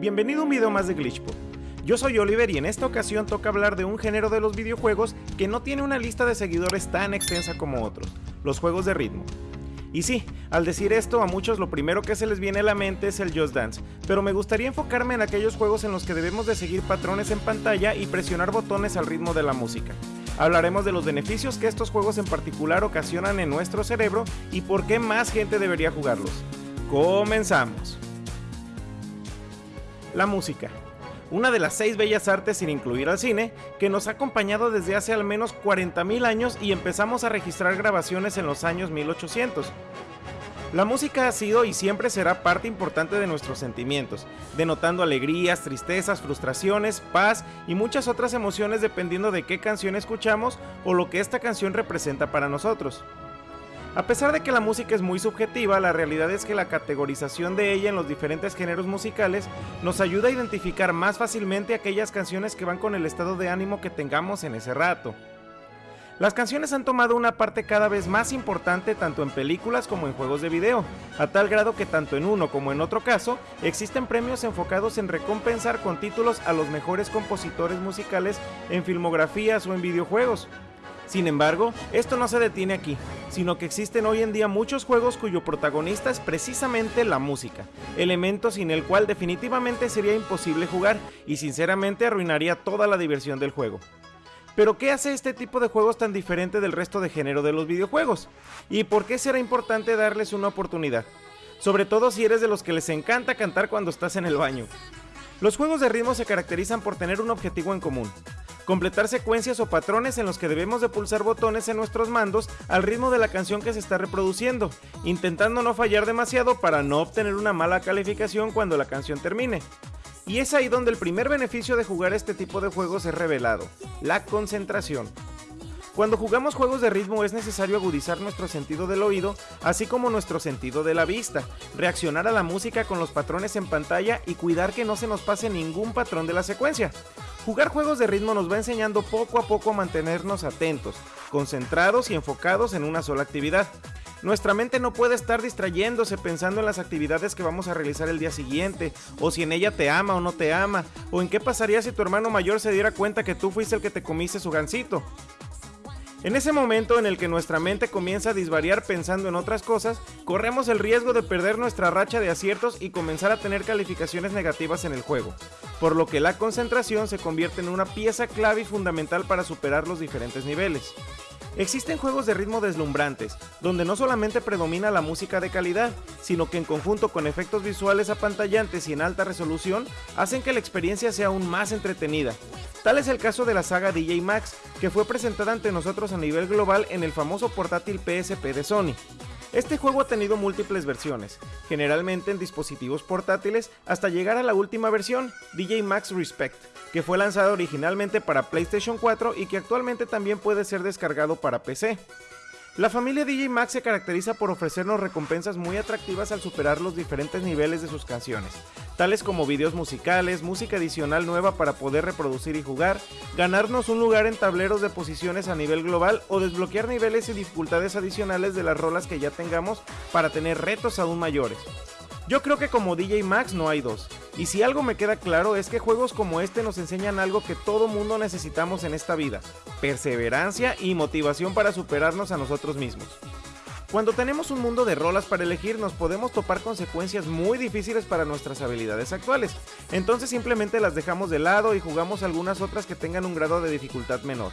Bienvenido a un video más de Glitchpod. Yo soy Oliver y en esta ocasión toca hablar de un género de los videojuegos que no tiene una lista de seguidores tan extensa como otros, los juegos de ritmo. Y sí, al decir esto a muchos lo primero que se les viene a la mente es el Just Dance, pero me gustaría enfocarme en aquellos juegos en los que debemos de seguir patrones en pantalla y presionar botones al ritmo de la música. Hablaremos de los beneficios que estos juegos en particular ocasionan en nuestro cerebro y por qué más gente debería jugarlos. Comenzamos. La música. Una de las seis bellas artes sin incluir al cine, que nos ha acompañado desde hace al menos 40.000 años y empezamos a registrar grabaciones en los años 1800. La música ha sido y siempre será parte importante de nuestros sentimientos, denotando alegrías, tristezas, frustraciones, paz y muchas otras emociones dependiendo de qué canción escuchamos o lo que esta canción representa para nosotros. A pesar de que la música es muy subjetiva, la realidad es que la categorización de ella en los diferentes géneros musicales nos ayuda a identificar más fácilmente aquellas canciones que van con el estado de ánimo que tengamos en ese rato. Las canciones han tomado una parte cada vez más importante tanto en películas como en juegos de video, a tal grado que tanto en uno como en otro caso existen premios enfocados en recompensar con títulos a los mejores compositores musicales en filmografías o en videojuegos. Sin embargo, esto no se detiene aquí, sino que existen hoy en día muchos juegos cuyo protagonista es precisamente la música, elemento sin el cual definitivamente sería imposible jugar y sinceramente arruinaría toda la diversión del juego. Pero ¿qué hace este tipo de juegos tan diferente del resto de género de los videojuegos? ¿Y por qué será importante darles una oportunidad? Sobre todo si eres de los que les encanta cantar cuando estás en el baño. Los juegos de ritmo se caracterizan por tener un objetivo en común, completar secuencias o patrones en los que debemos de pulsar botones en nuestros mandos al ritmo de la canción que se está reproduciendo, intentando no fallar demasiado para no obtener una mala calificación cuando la canción termine. Y es ahí donde el primer beneficio de jugar este tipo de juegos es revelado, la concentración. Cuando jugamos juegos de ritmo es necesario agudizar nuestro sentido del oído, así como nuestro sentido de la vista, reaccionar a la música con los patrones en pantalla y cuidar que no se nos pase ningún patrón de la secuencia. Jugar juegos de ritmo nos va enseñando poco a poco a mantenernos atentos, concentrados y enfocados en una sola actividad. Nuestra mente no puede estar distrayéndose pensando en las actividades que vamos a realizar el día siguiente, o si en ella te ama o no te ama, o en qué pasaría si tu hermano mayor se diera cuenta que tú fuiste el que te comiste su gansito. En ese momento en el que nuestra mente comienza a disvariar pensando en otras cosas, corremos el riesgo de perder nuestra racha de aciertos y comenzar a tener calificaciones negativas en el juego, por lo que la concentración se convierte en una pieza clave y fundamental para superar los diferentes niveles. Existen juegos de ritmo deslumbrantes, donde no solamente predomina la música de calidad, sino que en conjunto con efectos visuales apantallante y en alta resolución, hacen que la experiencia sea aún más entretenida. Tal es el caso de la saga DJ Max, que fue presentada ante nosotros a nivel global en el famoso portátil PSP de Sony. Este juego ha tenido múltiples versiones, generalmente en dispositivos portátiles, hasta llegar a la última versión, DJ Max Respect, que fue lanzado originalmente para PlayStation 4 y que actualmente también puede ser descargado para PC. La familia DJ Max se caracteriza por ofrecernos recompensas muy atractivas al superar los diferentes niveles de sus canciones, tales como videos musicales, música adicional nueva para poder reproducir y jugar, ganarnos un lugar en tableros de posiciones a nivel global o desbloquear niveles y dificultades adicionales de las rolas que ya tengamos para tener retos aún mayores. Yo creo que como DJ Max no hay dos. Y si algo me queda claro es que juegos como este nos enseñan algo que todo mundo necesitamos en esta vida, perseverancia y motivación para superarnos a nosotros mismos. Cuando tenemos un mundo de rolas para elegir nos podemos topar consecuencias muy difíciles para nuestras habilidades actuales, entonces simplemente las dejamos de lado y jugamos algunas otras que tengan un grado de dificultad menor.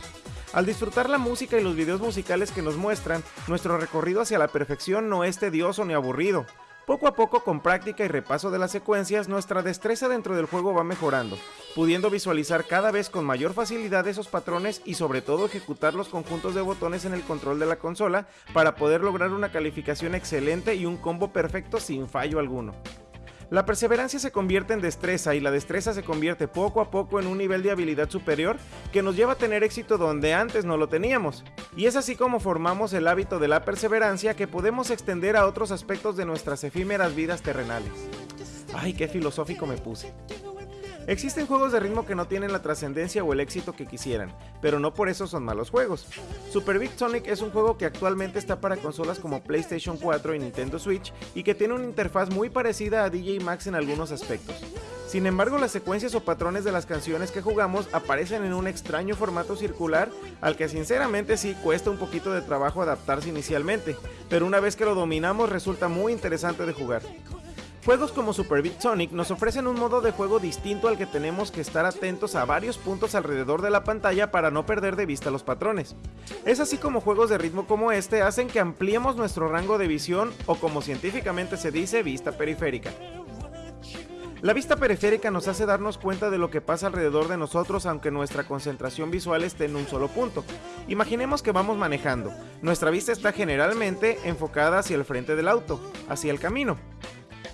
Al disfrutar la música y los videos musicales que nos muestran, nuestro recorrido hacia la perfección no es tedioso ni aburrido, poco a poco, con práctica y repaso de las secuencias, nuestra destreza dentro del juego va mejorando, pudiendo visualizar cada vez con mayor facilidad esos patrones y sobre todo ejecutar los conjuntos de botones en el control de la consola para poder lograr una calificación excelente y un combo perfecto sin fallo alguno. La perseverancia se convierte en destreza y la destreza se convierte poco a poco en un nivel de habilidad superior que nos lleva a tener éxito donde antes no lo teníamos. Y es así como formamos el hábito de la perseverancia que podemos extender a otros aspectos de nuestras efímeras vidas terrenales. Ay, qué filosófico me puse. Existen juegos de ritmo que no tienen la trascendencia o el éxito que quisieran, pero no por eso son malos juegos. Super Big Sonic es un juego que actualmente está para consolas como PlayStation 4 y Nintendo Switch y que tiene una interfaz muy parecida a DJ Max en algunos aspectos. Sin embargo, las secuencias o patrones de las canciones que jugamos aparecen en un extraño formato circular al que sinceramente sí cuesta un poquito de trabajo adaptarse inicialmente, pero una vez que lo dominamos resulta muy interesante de jugar. Juegos como Super Beat Sonic nos ofrecen un modo de juego distinto al que tenemos que estar atentos a varios puntos alrededor de la pantalla para no perder de vista los patrones. Es así como juegos de ritmo como este hacen que ampliemos nuestro rango de visión o como científicamente se dice, vista periférica. La vista periférica nos hace darnos cuenta de lo que pasa alrededor de nosotros aunque nuestra concentración visual esté en un solo punto. Imaginemos que vamos manejando. Nuestra vista está generalmente enfocada hacia el frente del auto, hacia el camino.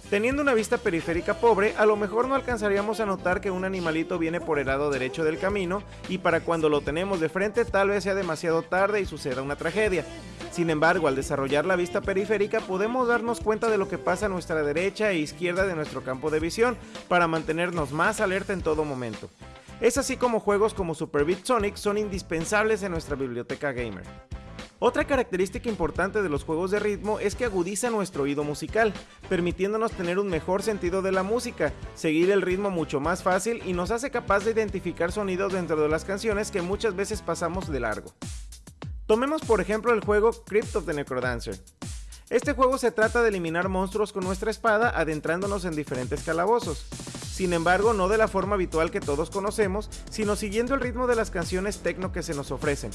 Teniendo una vista periférica pobre, a lo mejor no alcanzaríamos a notar que un animalito viene por el lado derecho del camino y para cuando lo tenemos de frente tal vez sea demasiado tarde y suceda una tragedia. Sin embargo, al desarrollar la vista periférica podemos darnos cuenta de lo que pasa a nuestra derecha e izquierda de nuestro campo de visión para mantenernos más alerta en todo momento. Es así como juegos como Super Beat Sonic son indispensables en nuestra biblioteca gamer. Otra característica importante de los juegos de ritmo es que agudiza nuestro oído musical, permitiéndonos tener un mejor sentido de la música, seguir el ritmo mucho más fácil y nos hace capaz de identificar sonidos dentro de las canciones que muchas veces pasamos de largo. Tomemos por ejemplo el juego Crypt of the Necrodancer. Este juego se trata de eliminar monstruos con nuestra espada adentrándonos en diferentes calabozos. Sin embargo, no de la forma habitual que todos conocemos, sino siguiendo el ritmo de las canciones techno que se nos ofrecen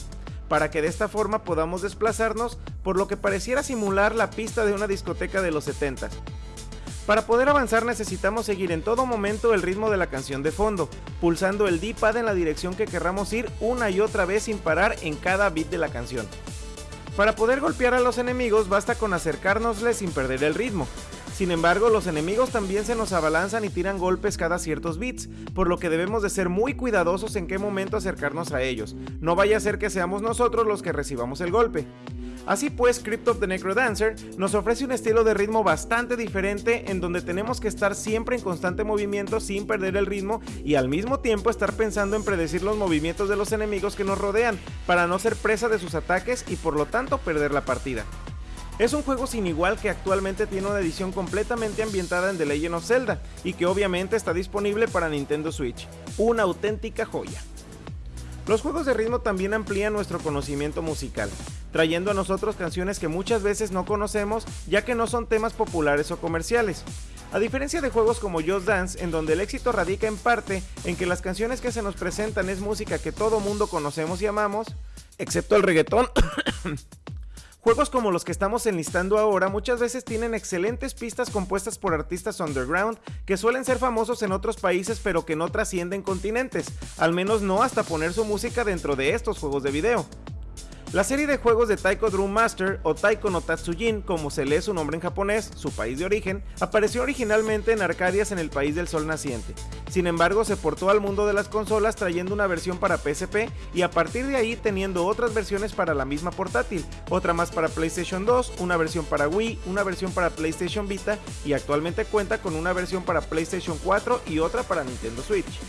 para que de esta forma podamos desplazarnos por lo que pareciera simular la pista de una discoteca de los 70 Para poder avanzar necesitamos seguir en todo momento el ritmo de la canción de fondo, pulsando el D-pad en la dirección que querramos ir una y otra vez sin parar en cada beat de la canción. Para poder golpear a los enemigos basta con acercárnosles sin perder el ritmo, sin embargo, los enemigos también se nos abalanzan y tiran golpes cada ciertos bits, por lo que debemos de ser muy cuidadosos en qué momento acercarnos a ellos. No vaya a ser que seamos nosotros los que recibamos el golpe. Así pues, Crypt of the Necrodancer nos ofrece un estilo de ritmo bastante diferente en donde tenemos que estar siempre en constante movimiento sin perder el ritmo y al mismo tiempo estar pensando en predecir los movimientos de los enemigos que nos rodean para no ser presa de sus ataques y por lo tanto perder la partida. Es un juego sin igual que actualmente tiene una edición completamente ambientada en The Legend of Zelda y que obviamente está disponible para Nintendo Switch. Una auténtica joya. Los juegos de ritmo también amplían nuestro conocimiento musical, trayendo a nosotros canciones que muchas veces no conocemos ya que no son temas populares o comerciales. A diferencia de juegos como Just Dance, en donde el éxito radica en parte en que las canciones que se nos presentan es música que todo mundo conocemos y amamos, excepto el reggaetón, Juegos como los que estamos enlistando ahora muchas veces tienen excelentes pistas compuestas por artistas underground que suelen ser famosos en otros países pero que no trascienden continentes, al menos no hasta poner su música dentro de estos juegos de video. La serie de juegos de Taiko Drum Master o Taiko no Tatsujin, como se lee su nombre en japonés, su país de origen, apareció originalmente en Arcadias en el país del sol naciente. Sin embargo, se portó al mundo de las consolas trayendo una versión para PSP y a partir de ahí teniendo otras versiones para la misma portátil, otra más para PlayStation 2, una versión para Wii, una versión para PlayStation Vita y actualmente cuenta con una versión para PlayStation 4 y otra para Nintendo Switch.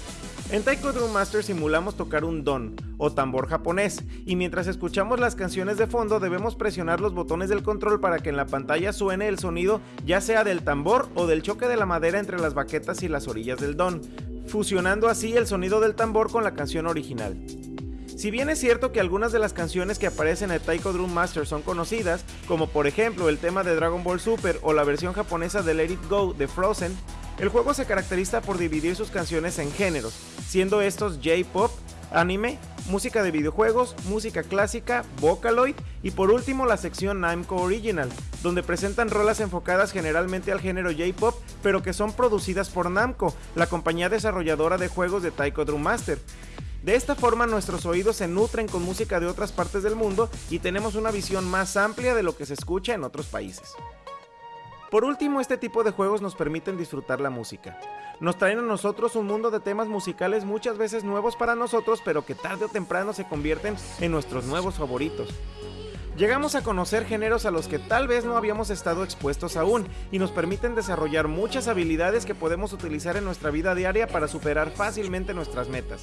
En Taiko Drum Master simulamos tocar un don o tambor japonés y mientras escuchamos las canciones de fondo debemos presionar los botones del control para que en la pantalla suene el sonido ya sea del tambor o del choque de la madera entre las baquetas y las orillas del don, fusionando así el sonido del tambor con la canción original. Si bien es cierto que algunas de las canciones que aparecen en Taiko Drum Master son conocidas, como por ejemplo el tema de Dragon Ball Super o la versión japonesa de Let It Go de Frozen, el juego se caracteriza por dividir sus canciones en géneros, siendo estos J-pop, anime, música de videojuegos, música clásica, Vocaloid y por último la sección Namco Original, donde presentan rolas enfocadas generalmente al género J-pop, pero que son producidas por Namco, la compañía desarrolladora de juegos de Taiko Drum Master. De esta forma nuestros oídos se nutren con música de otras partes del mundo y tenemos una visión más amplia de lo que se escucha en otros países. Por último, este tipo de juegos nos permiten disfrutar la música. Nos traen a nosotros un mundo de temas musicales muchas veces nuevos para nosotros, pero que tarde o temprano se convierten en nuestros nuevos favoritos. Llegamos a conocer géneros a los que tal vez no habíamos estado expuestos aún y nos permiten desarrollar muchas habilidades que podemos utilizar en nuestra vida diaria para superar fácilmente nuestras metas.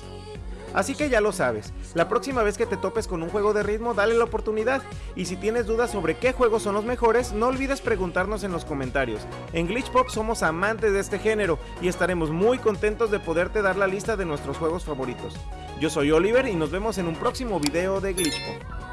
Así que ya lo sabes, la próxima vez que te topes con un juego de ritmo, dale la oportunidad. Y si tienes dudas sobre qué juegos son los mejores, no olvides preguntarnos en los comentarios. En Glitch Pop somos amantes de este género y estaremos muy contentos de poderte dar la lista de nuestros juegos favoritos. Yo soy Oliver y nos vemos en un próximo video de Glitch Pop.